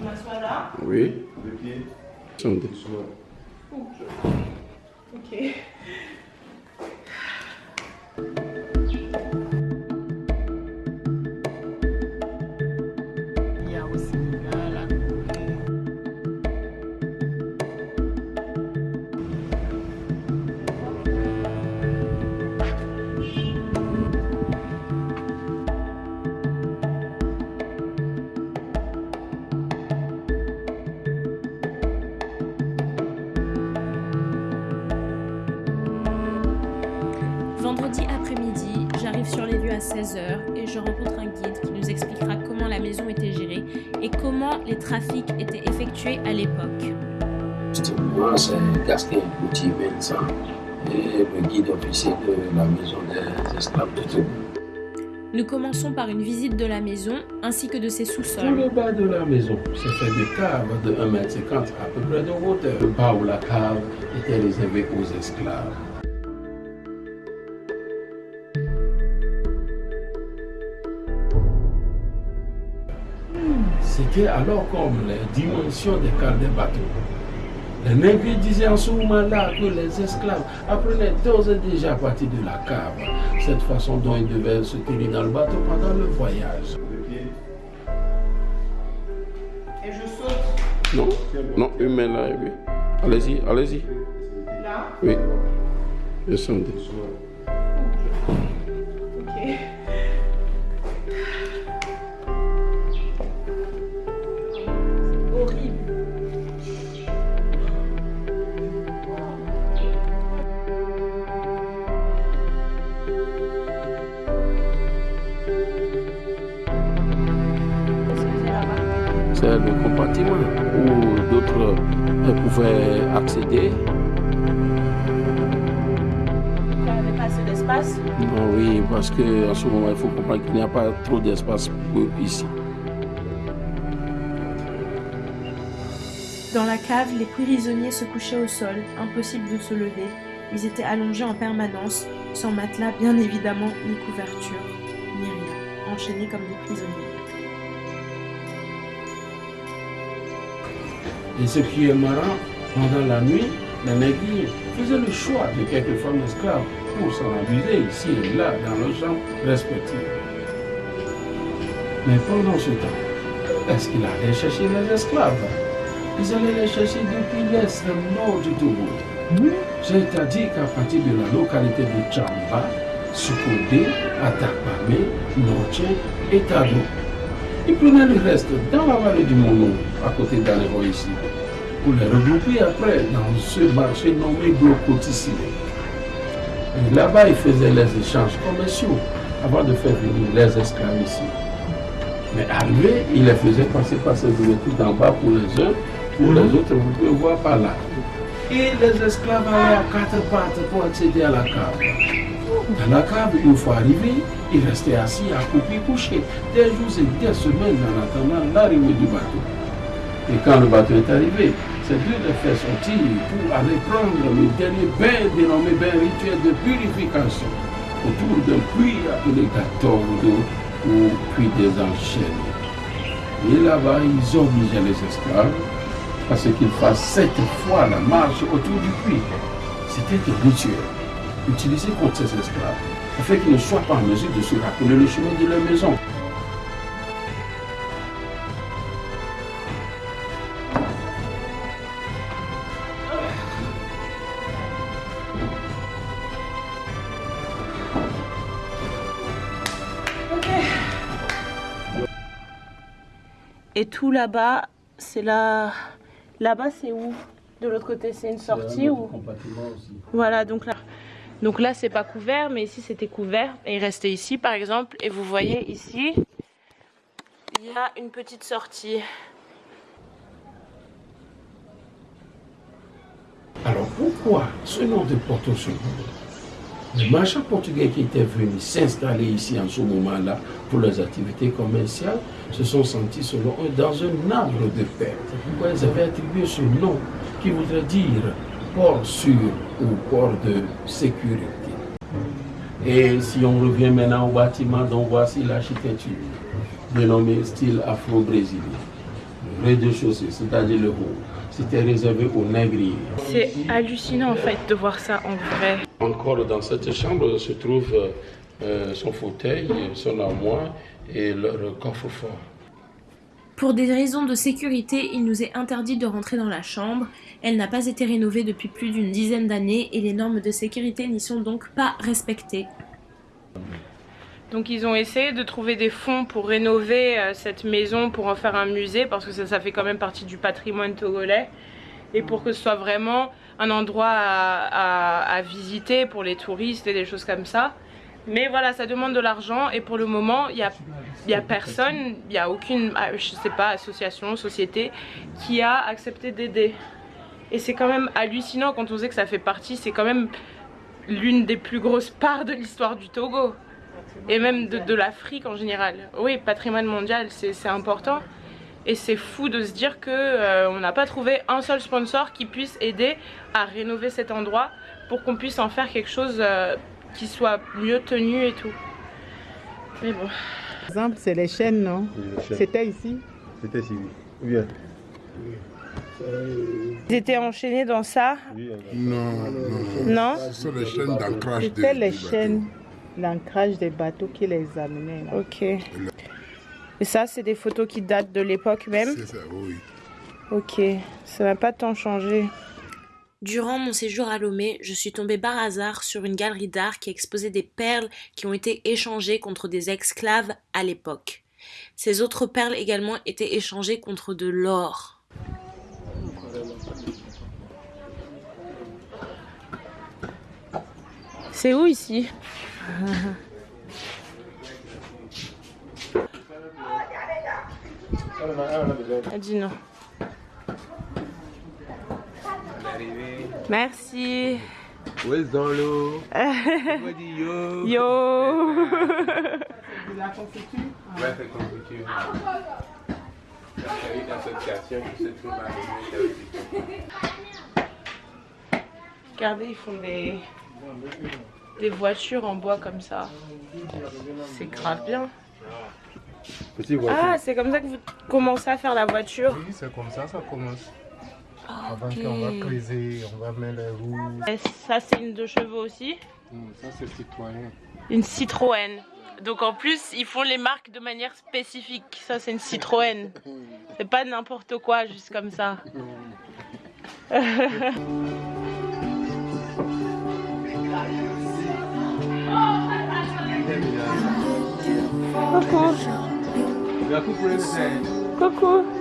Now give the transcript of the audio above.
Je m'assois là. Oui. Le pied, Attendez. doucement. Ok. Il y a aussi des gars là. J'arrive sur les lieux à 16h et je rencontre un guide qui nous expliquera comment la maison était gérée et comment les trafics étaient effectués à l'époque. Moi, c'est Petit Vincent, et le guide officier de la maison des esclaves de Togo. Nous commençons par une visite de la maison ainsi que de ses Tout sous-sols. le bas de la maison, c'est fait de caves de 1m50 à peu près de hauteur. Le bas où la cave était réservée aux esclaves. C'était alors comme les dimensions des cales des bateaux. Les nègres disaient en ce moment-là que les esclaves apprenaient d'ores et déjà à partir de la cave cette façon dont ils devaient se tenir dans le bateau pendant le voyage. Et je saute Non, non, une main là, oui. Allez-y, allez-y. là? Oui. Descendez. Ok. Le compartiment où d'autres euh, pouvaient accéder. Il n'y avait pas assez d'espace? Non, oui, parce qu'en ce moment, il faut comprendre qu'il n'y a pas trop d'espace ici. Dans la cave, les prisonniers se couchaient au sol, impossible de se lever. Ils étaient allongés en permanence, sans matelas bien évidemment, ni couverture, ni rien, enchaînés comme des prisonniers. Et ce qui est marrant, pendant la nuit, les nègres faisaient le choix de quelques femmes esclaves pour s'en abuser ici et là dans leurs chambres respectives. Mais pendant ce temps, est-ce qu'il allait chercher les esclaves? Ils allaient les chercher depuis l'extrême nord du Togo. C'est-à-dire qu'à partir de la localité de Chamba, Sukodé, Atakpame, Noche et Tado, ils prenaient le reste dans la vallée du Mono, à côté d'Aléro ici, pour les regrouper après dans ce marché nommé Glocotissime. Et là-bas, ils faisaient les échanges commerciaux avant de faire venir les esclaves ici. Mais arrivés, ils les faisaient passer par ces ouvertures d'en bas pour les uns, pour les autres, vous pouvez voir par là. Et les esclaves allaient à quatre pattes pour accéder à la cave. Dans la cave, une fois arrivés, ils restaient assis à couper coucher des jours et des semaines en attendant l'arrivée du bateau. Et quand le bateau est arrivé, c'est Dieu les fait sortir pour aller prendre le dernier bain dénommé bain rituel de purification autour d'un puits appelé Gatordo ou puits des enchaînes. Et là-bas, ils obligeaient les esclaves à ce qu'ils fassent sept fois la marche autour du puits. C'était un rituel utilisé contre ces esclaves afin qu'ils ne soient pas en mesure de se rappeler le chemin de leur maison. Et tout là-bas, c'est là. Là-bas, c'est où? De l'autre côté, c'est une sortie ou? Voilà, donc là. Donc là, c'est pas couvert, mais ici, c'était couvert. Et il restait ici, par exemple. Et vous voyez ici, il y a une petite sortie. Alors pourquoi ce nom de Porto Seguro Les marchands portugais qui étaient venus s'installer ici en ce moment-là pour leurs activités commerciales se sont sentis selon eux dans un arbre de paix. C'est pourquoi ils avaient attribué ce nom qui voudrait dire port sûr ou port de sécurité. Et si on revient maintenant au bâtiment, donc voici l'architecture dénommée style afro-brésilien. rez-de-chaussée, c'est-à-dire le haut. C'était réservé aux négriers. C'est hallucinant en fait de voir ça en vrai. Encore dans cette chambre se trouve euh, son fauteuil, son armoire et leur coffre-fort. Pour des raisons de sécurité, il nous est interdit de rentrer dans la chambre. Elle n'a pas été rénovée depuis plus d'une dizaine d'années et les normes de sécurité n'y sont donc pas respectées. Donc ils ont essayé de trouver des fonds pour rénover euh, cette maison, pour en faire un musée, parce que ça, fait quand même partie du patrimoine togolais. Et pour que ce soit vraiment un endroit à, visiter pour les touristes et des choses comme ça. Mais voilà, ça demande de l'argent et pour le moment, il n'y a, a personne, il n'y a aucune, ah, je sais pas, association, société qui a accepté d'aider. Et c'est quand même hallucinant quand on sait que ça fait partie, c'est quand même l'une des plus grosses parts de l'histoire du Togo et même de, l'Afrique en général. Oui, patrimoine mondial, c'est important. Et c'est fou de se dire qu'on euh, n'a pas trouvé un seul sponsor qui puisse aider à rénover cet endroit pour qu'on puisse en faire quelque chose euh, qui soit mieux tenu et tout. Mais bon. Par exemple, c'est les chaînes, non C'était ici C'était ici, oui. Bien. Ils étaient enchaînés dans ça Non, non. Non Ce sont les chaînes d'ancrage. C'était les chaînes l'ancrage des bateaux qui les amenaient. Ok. Et ça, c'est des photos qui datent de l'époque même C'est ça, oui. Ok, ça n'a pas tant changé. Durant mon séjour à Lomé, je suis tombée par hasard sur une galerie d'art qui exposait des perles qui ont été échangées contre des esclaves à l'époque. Ces autres perles également étaient échangées contre de l'or. C'est où ici? Elle dit non. Merci. Où est dans l'eau? Yo? Yo. La confiture? Ouais, c'est confiture. d'association qui se trouve à Regardez, ils font des des voitures en bois comme ça. C'est grave bien. Ah, c'est comme ça que vous commencez à faire la voiture Oui, c'est comme ça, ça commence. Avant qu'on va creuser, on va mettre les roues. Et ça, c'est une deux chevaux aussi Ça, c'est Citroën. Une Citroën. Donc en plus, ils font les marques de manière spécifique. Ça, c'est une Citroën. C'est pas n'importe quoi, juste comme ça. Coucou. Coucou.